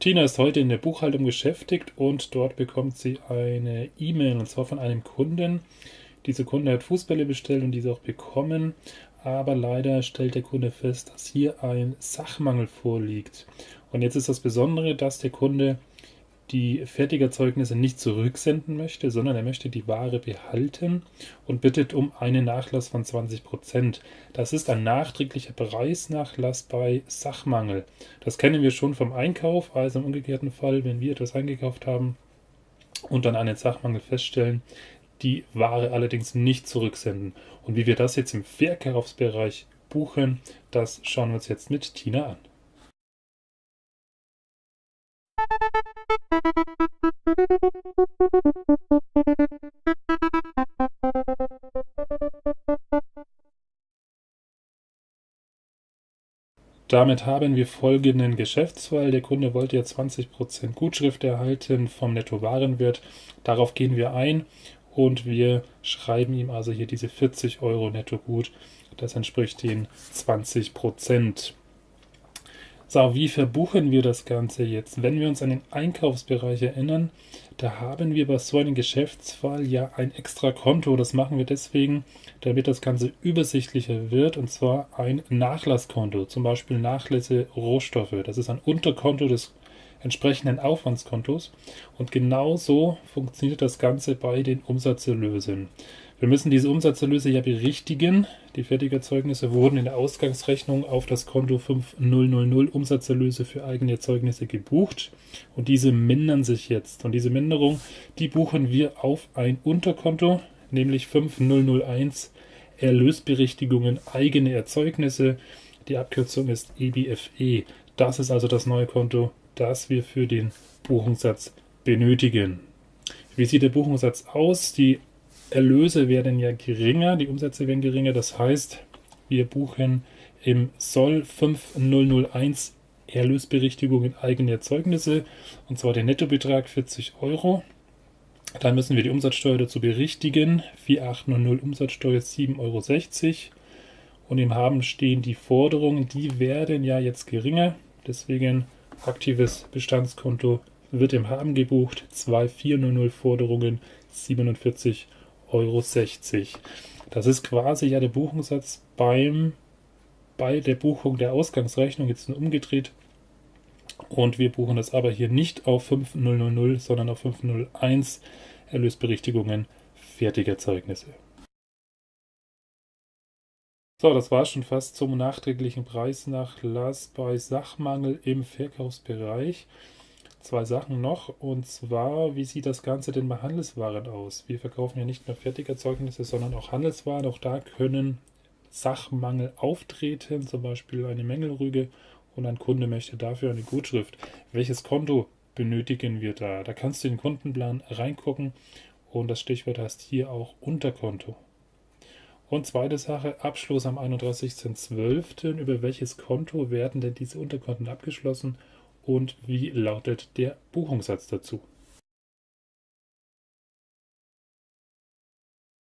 Tina ist heute in der Buchhaltung beschäftigt und dort bekommt sie eine E-Mail und zwar von einem Kunden. Dieser Kunde hat Fußbälle bestellt und diese auch bekommen, aber leider stellt der Kunde fest, dass hier ein Sachmangel vorliegt. Und jetzt ist das Besondere, dass der Kunde die Fertigerzeugnisse nicht zurücksenden möchte, sondern er möchte die Ware behalten und bittet um einen Nachlass von 20%. Das ist ein nachträglicher Preisnachlass bei Sachmangel. Das kennen wir schon vom Einkauf, also im umgekehrten Fall, wenn wir etwas eingekauft haben und dann einen Sachmangel feststellen, die Ware allerdings nicht zurücksenden. Und wie wir das jetzt im Verkaufsbereich buchen, das schauen wir uns jetzt mit Tina an. Damit haben wir folgenden Geschäftsfall. Der Kunde wollte ja 20% Gutschrift erhalten vom Nettowarenwert. Darauf gehen wir ein und wir schreiben ihm also hier diese 40 Euro netto gut. Das entspricht den 20 Prozent. So, wie verbuchen wir das Ganze jetzt? Wenn wir uns an den Einkaufsbereich erinnern, da haben wir bei so einem Geschäftsfall ja ein extra Konto. Das machen wir deswegen, damit das Ganze übersichtlicher wird, und zwar ein Nachlasskonto, zum Beispiel Nachlässe Rohstoffe. Das ist ein Unterkonto des entsprechenden Aufwandskontos. Und genauso funktioniert das Ganze bei den Umsatzerlösen. Wir müssen diese Umsatzerlöse ja berichtigen. Die Fertigerzeugnisse wurden in der Ausgangsrechnung auf das Konto 5000 Umsatzerlöse für eigene Erzeugnisse gebucht und diese mindern sich jetzt. Und diese Minderung, die buchen wir auf ein Unterkonto, nämlich 5001 Erlösberichtigungen eigene Erzeugnisse. Die Abkürzung ist EBFE. Das ist also das neue Konto, das wir für den Buchungssatz benötigen. Wie sieht der Buchungssatz aus? Die Erlöse werden ja geringer, die Umsätze werden geringer. Das heißt, wir buchen im Soll 5001 Erlösberichtigung in eigene Erzeugnisse, und zwar den Nettobetrag 40 Euro. Dann müssen wir die Umsatzsteuer dazu berichtigen, 4800 Umsatzsteuer 7,60 Euro. Und im Haben stehen die Forderungen, die werden ja jetzt geringer. Deswegen aktives Bestandskonto wird im Haben gebucht, 2400 Forderungen 47 Euro. Das ist quasi ja der Buchungssatz beim, bei der Buchung der Ausgangsrechnung, jetzt nur umgedreht. Und wir buchen das aber hier nicht auf 5000, sondern auf 501 Erlösberichtigungen Fertigerzeugnisse. So, das war schon fast zum nachträglichen Preisnachlass bei Sachmangel im Verkaufsbereich zwei Sachen noch. Und zwar, wie sieht das Ganze denn bei Handelswaren aus? Wir verkaufen ja nicht nur Fertigerzeugnisse, sondern auch Handelswaren. Auch da können Sachmangel auftreten, zum Beispiel eine Mängelrüge und ein Kunde möchte dafür eine Gutschrift. Welches Konto benötigen wir da? Da kannst du in den Kundenplan reingucken und das Stichwort heißt hier auch Unterkonto. Und zweite Sache, Abschluss am 31.12. Über welches Konto werden denn diese Unterkonten abgeschlossen und wie lautet der Buchungssatz dazu?